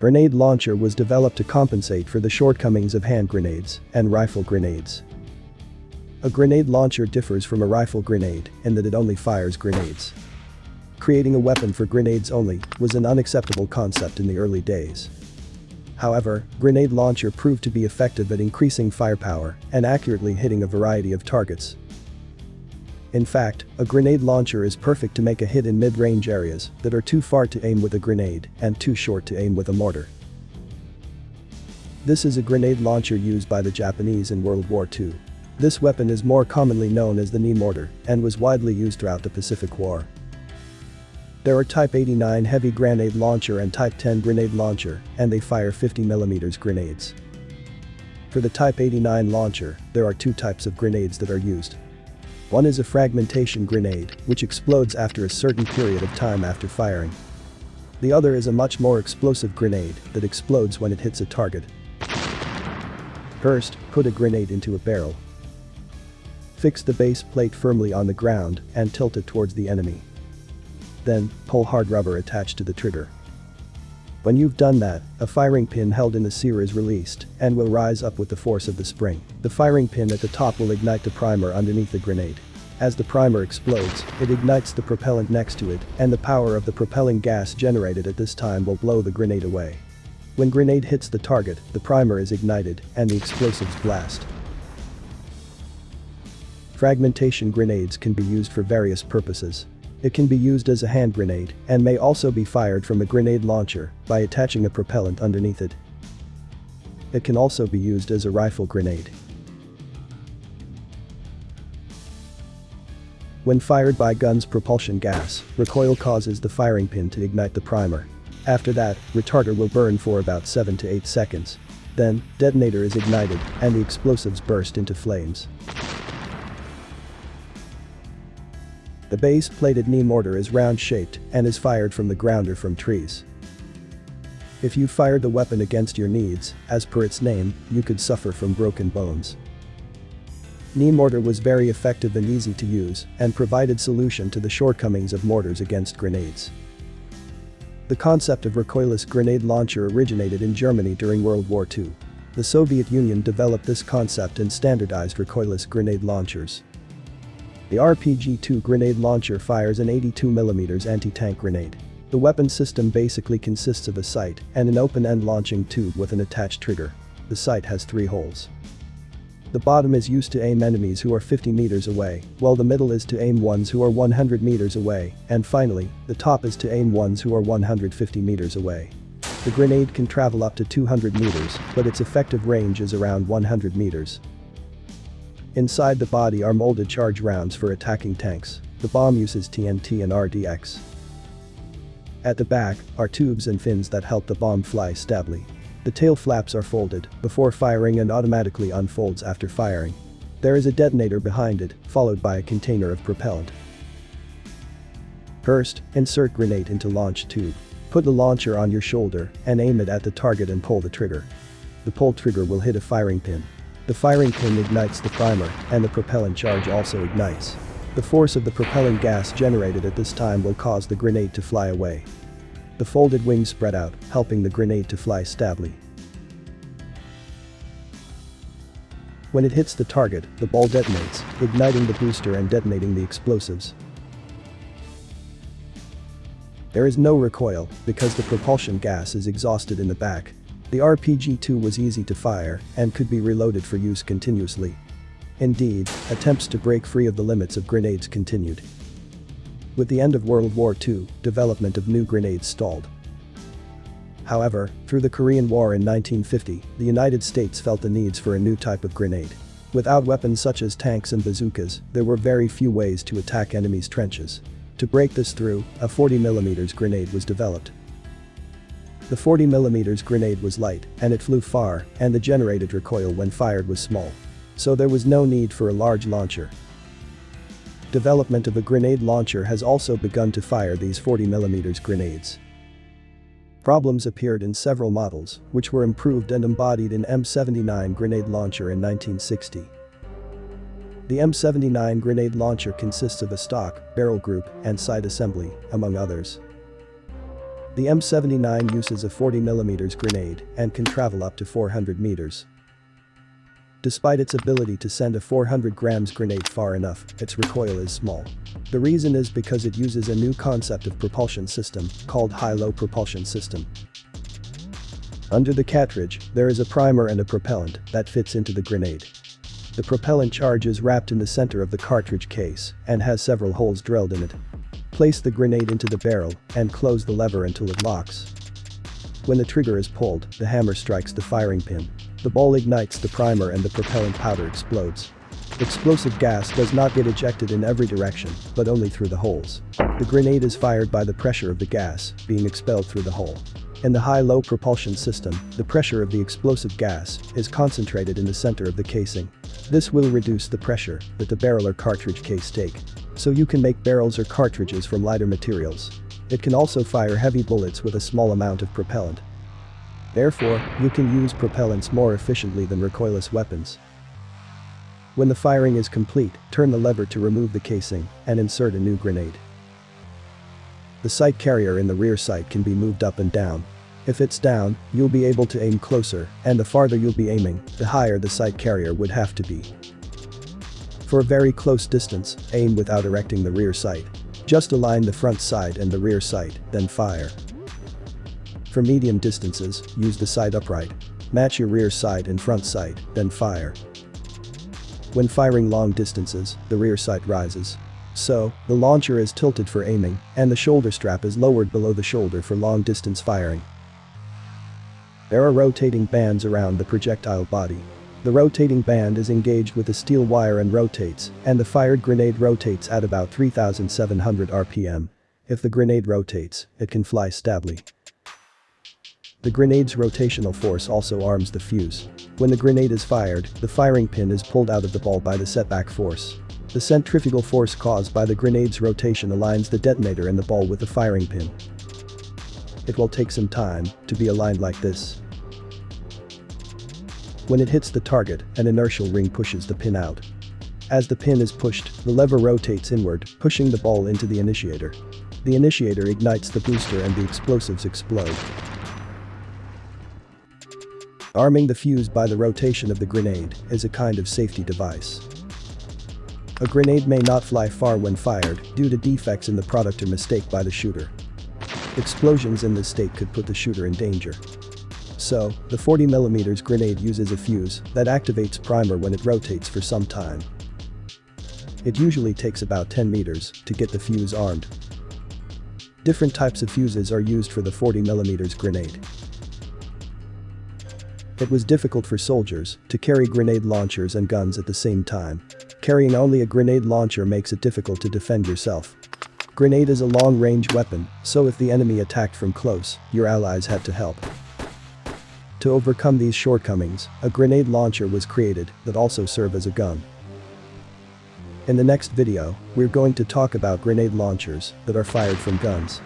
Grenade launcher was developed to compensate for the shortcomings of hand grenades and rifle grenades. A grenade launcher differs from a rifle grenade in that it only fires grenades. Creating a weapon for grenades only was an unacceptable concept in the early days. However, grenade launcher proved to be effective at increasing firepower and accurately hitting a variety of targets. In fact, a grenade launcher is perfect to make a hit in mid-range areas that are too far to aim with a grenade and too short to aim with a mortar. This is a grenade launcher used by the Japanese in World War II. This weapon is more commonly known as the knee mortar and was widely used throughout the Pacific War. There are Type 89 heavy grenade launcher and Type 10 grenade launcher, and they fire 50mm grenades. For the Type 89 launcher, there are two types of grenades that are used. One is a fragmentation grenade, which explodes after a certain period of time after firing. The other is a much more explosive grenade that explodes when it hits a target. First, put a grenade into a barrel. Fix the base plate firmly on the ground and tilt it towards the enemy. Then, pull hard rubber attached to the trigger. When you've done that, a firing pin held in the sear is released and will rise up with the force of the spring. The firing pin at the top will ignite the primer underneath the grenade. As the primer explodes, it ignites the propellant next to it and the power of the propelling gas generated at this time will blow the grenade away. When grenade hits the target, the primer is ignited and the explosives blast. Fragmentation grenades can be used for various purposes. It can be used as a hand grenade and may also be fired from a grenade launcher by attaching a propellant underneath it. It can also be used as a rifle grenade. When fired by gun's propulsion gas, recoil causes the firing pin to ignite the primer. After that, retarder will burn for about 7 to 8 seconds. Then, detonator is ignited and the explosives burst into flames. The base-plated knee mortar is round-shaped and is fired from the ground or from trees. If you fired the weapon against your needs, as per its name, you could suffer from broken bones. Knee mortar was very effective and easy to use and provided solution to the shortcomings of mortars against grenades. The concept of recoilless grenade launcher originated in Germany during World War II. The Soviet Union developed this concept and standardized recoilless grenade launchers. The RPG-2 grenade launcher fires an 82mm anti-tank grenade. The weapon system basically consists of a sight and an open-end launching tube with an attached trigger. The sight has three holes. The bottom is used to aim enemies who are 50 meters away, while the middle is to aim ones who are 100 meters away, and finally, the top is to aim ones who are 150 meters away. The grenade can travel up to 200 meters, but its effective range is around 100 meters. Inside the body are molded charge rounds for attacking tanks. The bomb uses TNT and RDX. At the back are tubes and fins that help the bomb fly stably. The tail flaps are folded before firing and automatically unfolds after firing. There is a detonator behind it, followed by a container of propellant. First, insert grenade into launch tube. Put the launcher on your shoulder and aim it at the target and pull the trigger. The pull trigger will hit a firing pin. The firing pin ignites the primer, and the propellant charge also ignites. The force of the propelling gas generated at this time will cause the grenade to fly away. The folded wings spread out, helping the grenade to fly stably. When it hits the target, the ball detonates, igniting the booster and detonating the explosives. There is no recoil because the propulsion gas is exhausted in the back, the RPG-2 was easy to fire and could be reloaded for use continuously. Indeed, attempts to break free of the limits of grenades continued. With the end of World War II, development of new grenades stalled. However, through the Korean War in 1950, the United States felt the needs for a new type of grenade. Without weapons such as tanks and bazookas, there were very few ways to attack enemies' trenches. To break this through, a 40mm grenade was developed. The 40mm grenade was light, and it flew far, and the generated recoil when fired was small. So there was no need for a large launcher. Development of a grenade launcher has also begun to fire these 40mm grenades. Problems appeared in several models, which were improved and embodied in M79 grenade launcher in 1960. The M79 grenade launcher consists of a stock, barrel group, and sight assembly, among others. The M79 uses a 40mm grenade and can travel up to 400 meters. Despite its ability to send a 400 grams grenade far enough, its recoil is small. The reason is because it uses a new concept of propulsion system called high-low propulsion system. Under the cartridge, there is a primer and a propellant that fits into the grenade. The propellant charge is wrapped in the center of the cartridge case and has several holes drilled in it. Place the grenade into the barrel and close the lever until it locks. When the trigger is pulled, the hammer strikes the firing pin. The ball ignites the primer and the propellant powder explodes. Explosive gas does not get ejected in every direction, but only through the holes. The grenade is fired by the pressure of the gas, being expelled through the hole. In the high-low propulsion system, the pressure of the explosive gas is concentrated in the center of the casing. This will reduce the pressure that the barrel or cartridge case take. So you can make barrels or cartridges from lighter materials. It can also fire heavy bullets with a small amount of propellant. Therefore, you can use propellants more efficiently than recoilless weapons. When the firing is complete, turn the lever to remove the casing and insert a new grenade. The sight carrier in the rear sight can be moved up and down. If it's down, you'll be able to aim closer, and the farther you'll be aiming, the higher the sight carrier would have to be. For very close distance, aim without erecting the rear sight. Just align the front sight and the rear sight, then fire. For medium distances, use the sight upright. Match your rear sight and front sight, then fire. When firing long distances, the rear sight rises. So, the launcher is tilted for aiming, and the shoulder strap is lowered below the shoulder for long distance firing. There are rotating bands around the projectile body. The rotating band is engaged with a steel wire and rotates, and the fired grenade rotates at about 3700 rpm. If the grenade rotates, it can fly stably. The grenade's rotational force also arms the fuse. When the grenade is fired, the firing pin is pulled out of the ball by the setback force. The centrifugal force caused by the grenade's rotation aligns the detonator and the ball with the firing pin. It will take some time to be aligned like this. When it hits the target, an inertial ring pushes the pin out. As the pin is pushed, the lever rotates inward, pushing the ball into the initiator. The initiator ignites the booster and the explosives explode. Arming the fuse by the rotation of the grenade is a kind of safety device. A grenade may not fly far when fired due to defects in the product or mistake by the shooter. Explosions in this state could put the shooter in danger. So, the 40mm grenade uses a fuse that activates primer when it rotates for some time. It usually takes about 10 meters to get the fuse armed. Different types of fuses are used for the 40mm grenade. It was difficult for soldiers to carry grenade launchers and guns at the same time. Carrying only a grenade launcher makes it difficult to defend yourself. Grenade is a long-range weapon, so if the enemy attacked from close, your allies had to help. To overcome these shortcomings, a grenade launcher was created that also serve as a gun. In the next video, we're going to talk about grenade launchers that are fired from guns.